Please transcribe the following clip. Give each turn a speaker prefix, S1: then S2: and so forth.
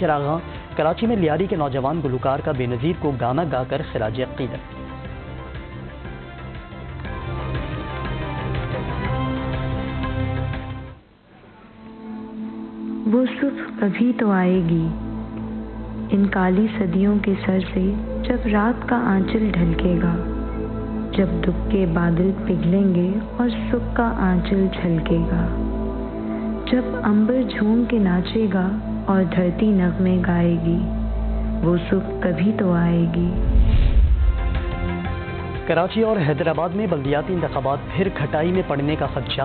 S1: چراغاں، کراچی میں لیاری کے نوجوان گلوکار کا بے نظیر کو گانا گا کر خراج عقیدت۔
S2: وہ صبح کبھی تو آئے گی۔ ان کالی صدیوں کے سر سے جب رات کا آنچل ڈھلکے گا، جب دکھ کے بادل پگھلیں گے اور سکھ کا آنچل چھلکے گا۔ جب امبر جھوم کے ناچے گا اور دھرتی نغمے گائے گی، وہ سکھ کبھی تو آئے گی۔
S1: کراچی اور حیدرآباد میں بلدیاتی انتخابات پھر کھٹائی میں پڑنے کا خدشہ۔